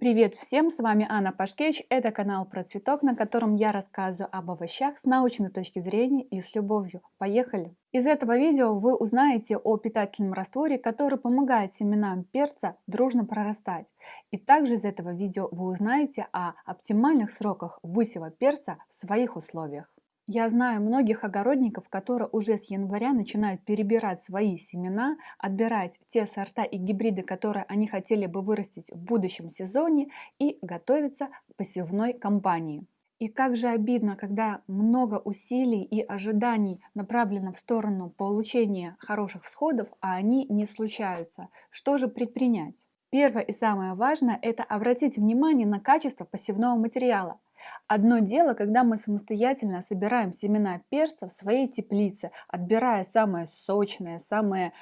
Привет всем, с вами Анна Пашкевич, это канал про цветок, на котором я рассказываю об овощах с научной точки зрения и с любовью. Поехали! Из этого видео вы узнаете о питательном растворе, который помогает семенам перца дружно прорастать. И также из этого видео вы узнаете о оптимальных сроках высева перца в своих условиях. Я знаю многих огородников, которые уже с января начинают перебирать свои семена, отбирать те сорта и гибриды, которые они хотели бы вырастить в будущем сезоне и готовиться к посевной кампании. И как же обидно, когда много усилий и ожиданий направлено в сторону получения хороших всходов, а они не случаются. Что же предпринять? Первое и самое важное – это обратить внимание на качество посевного материала. Одно дело, когда мы самостоятельно собираем семена перца в своей теплице, отбирая самые сочные, самые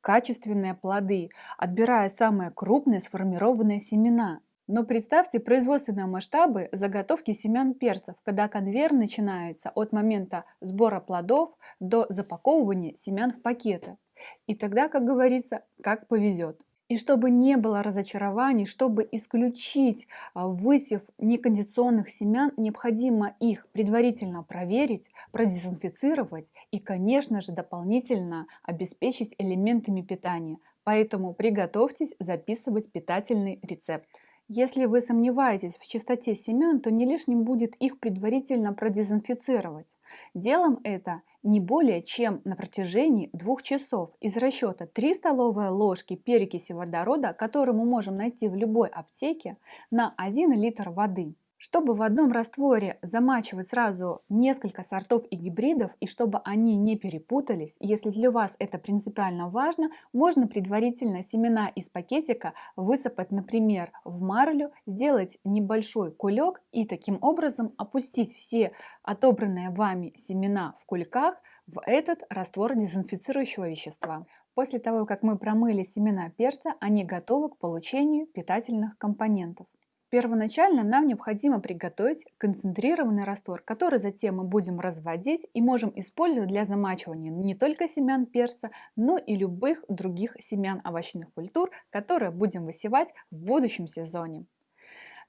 качественные плоды, отбирая самые крупные сформированные семена. Но представьте производственные масштабы заготовки семян перцев, когда конвейер начинается от момента сбора плодов до запаковывания семян в пакеты. И тогда, как говорится, как повезет. И чтобы не было разочарований, чтобы исключить а, высев некондиционных семян, необходимо их предварительно проверить, продезинфицировать и, конечно же, дополнительно обеспечить элементами питания. Поэтому приготовьтесь записывать питательный рецепт. Если вы сомневаетесь в чистоте семян, то не лишним будет их предварительно продезинфицировать. Делом это не более чем на протяжении двух часов из расчета 3 столовые ложки перекиси водорода, которую мы можем найти в любой аптеке, на 1 литр воды. Чтобы в одном растворе замачивать сразу несколько сортов и гибридов, и чтобы они не перепутались, если для вас это принципиально важно, можно предварительно семена из пакетика высыпать, например, в марлю, сделать небольшой кулек и таким образом опустить все отобранные вами семена в кульках в этот раствор дезинфицирующего вещества. После того, как мы промыли семена перца, они готовы к получению питательных компонентов. Первоначально нам необходимо приготовить концентрированный раствор, который затем мы будем разводить и можем использовать для замачивания не только семян перца, но и любых других семян овощных культур, которые будем высевать в будущем сезоне.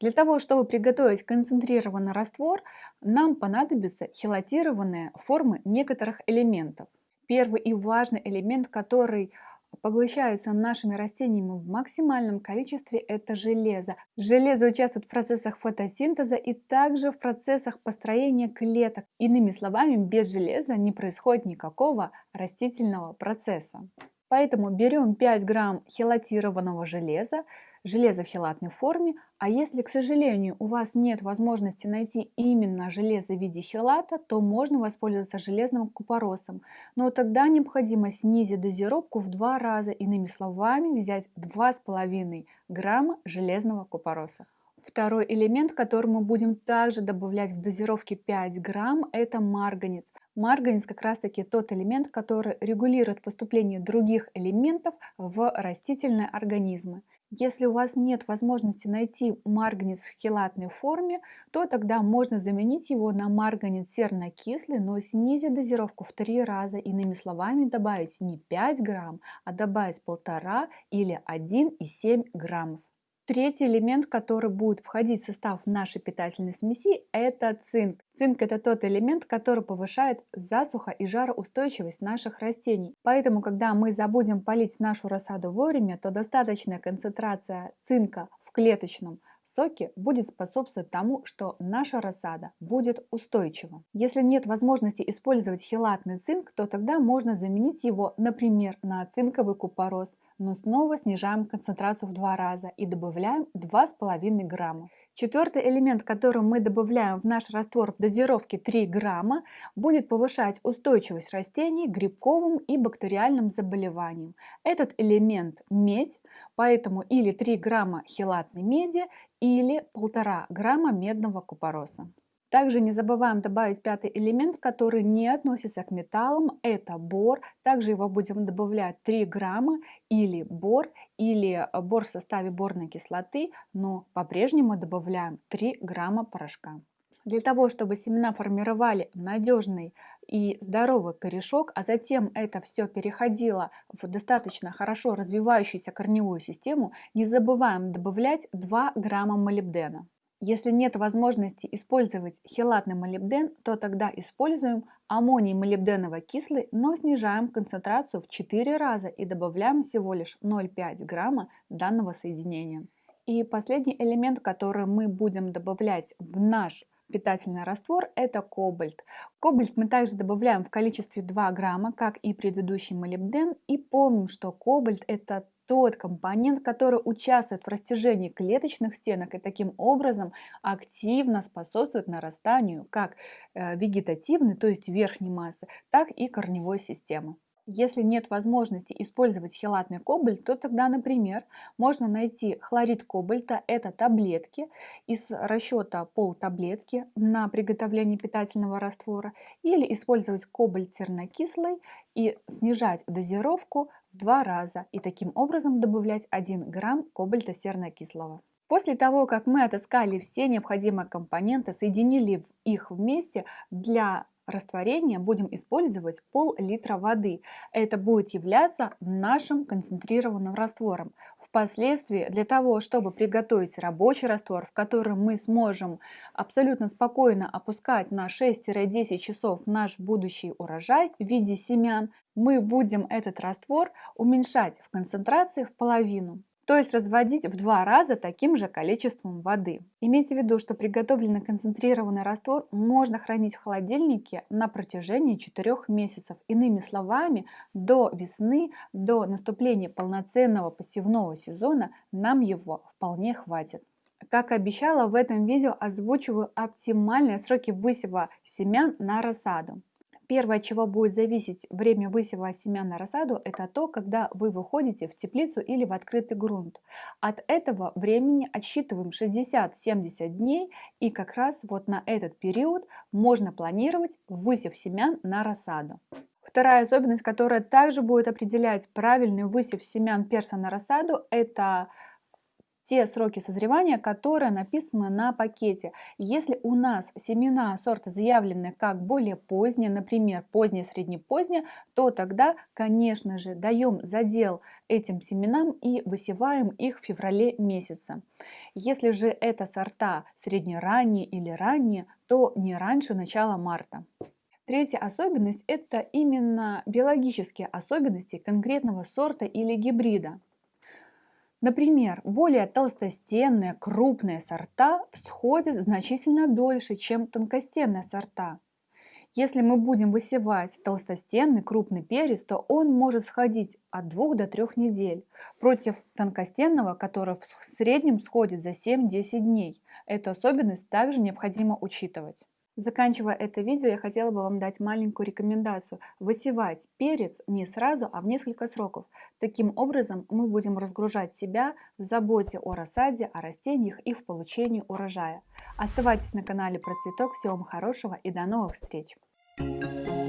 Для того, чтобы приготовить концентрированный раствор, нам понадобятся хелатированные формы некоторых элементов. Первый и важный элемент, который поглощаются нашими растениями в максимальном количестве, это железо. Железо участвует в процессах фотосинтеза и также в процессах построения клеток. Иными словами, без железа не происходит никакого растительного процесса. Поэтому берем 5 грамм хелатированного железа, железо в хелатной форме, а если, к сожалению, у вас нет возможности найти именно железо в виде хелата, то можно воспользоваться железным купоросом. Но тогда необходимо снизить дозировку в два раза, иными словами, взять 2,5 грамма железного купороса. Второй элемент, который мы будем также добавлять в дозировке 5 грамм, это марганец. Марганец как раз таки тот элемент, который регулирует поступление других элементов в растительные организмы. Если у вас нет возможности найти марганец в хелатной форме, то тогда можно заменить его на марганец сернокислый, но снизить дозировку в три раза. Иными словами, добавить не 5 грамм, а добавить 1,5 или 1,7 граммов. Третий элемент, который будет входить в состав нашей питательной смеси, это цинк. Цинк это тот элемент, который повышает засуха и жароустойчивость наших растений. Поэтому, когда мы забудем полить нашу рассаду вовремя, то достаточная концентрация цинка в клеточном соки будет способствовать тому, что наша рассада будет устойчива. Если нет возможности использовать хелатный цинк, то тогда можно заменить его, например, на цинковый купорос, но снова снижаем концентрацию в два раза и добавляем 2,5 грамма. Четвертый элемент, который мы добавляем в наш раствор в дозировке 3 грамма, будет повышать устойчивость растений к грибковым и бактериальным заболеваниям. Этот элемент – медь, поэтому или 3 грамма хелатной меди, или 1,5 грамма медного купороса. Также не забываем добавить пятый элемент, который не относится к металлам, это бор. Также его будем добавлять 3 грамма или бор, или бор в составе борной кислоты, но по-прежнему добавляем 3 грамма порошка. Для того, чтобы семена формировали надежный и здоровый корешок, а затем это все переходило в достаточно хорошо развивающуюся корневую систему, не забываем добавлять 2 грамма молибдена. Если нет возможности использовать хелатный молибден, то тогда используем аммоний молибденово-кислый, но снижаем концентрацию в 4 раза и добавляем всего лишь 0,5 грамма данного соединения. И последний элемент, который мы будем добавлять в наш питательный раствор – это кобальт. Кобальт мы также добавляем в количестве 2 грамма, как и предыдущий молибден. И помним, что кобальт – это тот компонент, который участвует в растяжении клеточных стенок и таким образом активно способствует нарастанию как э, вегетативной, то есть верхней массы, так и корневой системы. Если нет возможности использовать хелатный кобальт, то тогда, например, можно найти хлорид кобальта, это таблетки, из расчета пол таблетки на приготовление питательного раствора, или использовать кобальт сернокислый и снижать дозировку два раза, и таким образом добавлять 1 грамм кобальта сернокислого. После того, как мы отыскали все необходимые компоненты, соединили их вместе для растворения будем использовать пол-литра воды. Это будет являться нашим концентрированным раствором. Впоследствии для того, чтобы приготовить рабочий раствор, в котором мы сможем абсолютно спокойно опускать на 6-10 часов наш будущий урожай в виде семян, мы будем этот раствор уменьшать в концентрации в половину то есть разводить в два раза таким же количеством воды. Имейте в виду, что приготовленный концентрированный раствор можно хранить в холодильнике на протяжении 4 месяцев. Иными словами, до весны, до наступления полноценного посевного сезона нам его вполне хватит. Как обещала, в этом видео озвучиваю оптимальные сроки высева семян на рассаду. Первое, чего будет зависеть время высева семян на рассаду, это то, когда вы выходите в теплицу или в открытый грунт. От этого времени отсчитываем 60-70 дней, и как раз вот на этот период можно планировать высев семян на рассаду. Вторая особенность, которая также будет определять правильный высев семян перса на рассаду, это те сроки созревания, которые написаны на пакете. Если у нас семена сорта заявлены как более поздние, например, позднее, среднепозднее, то тогда, конечно же, даем задел этим семенам и высеваем их в феврале месяце. Если же это сорта среднеранние или ранние, то не раньше начала марта. Третья особенность – это именно биологические особенности конкретного сорта или гибрида. Например, более толстостенные крупные сорта всходят значительно дольше, чем тонкостенные сорта. Если мы будем высевать толстостенный крупный перец, то он может сходить от 2 до 3 недель, против тонкостенного, который в среднем сходит за 7-10 дней. Эту особенность также необходимо учитывать. Заканчивая это видео, я хотела бы вам дать маленькую рекомендацию. Высевать перец не сразу, а в несколько сроков. Таким образом мы будем разгружать себя в заботе о рассаде, о растениях и в получении урожая. Оставайтесь на канале Про Цветок. Всего вам хорошего и до новых встреч! Thank you.